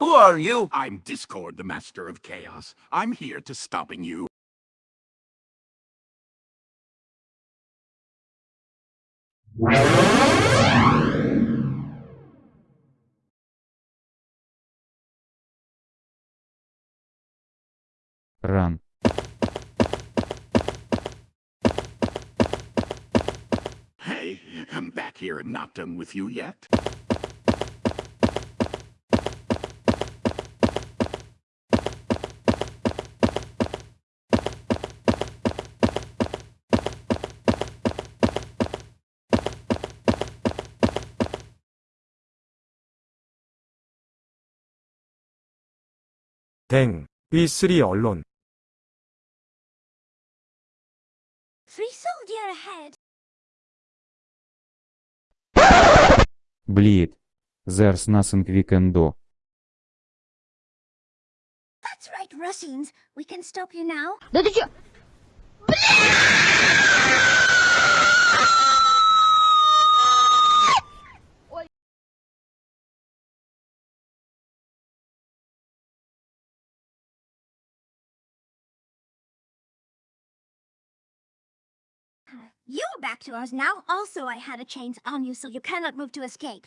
Who are you? I'm Discord, the master of chaos. I'm here to stopping you. Run. Hey, I'm back here and not done with you yet. 댕. B3 언론. Free soldier ahead. Bleed. There's nothing we can do. That's right, Russians. We can stop you now. Да ты чё? You're back to us now. Also, I had a chains on you so you cannot move to escape.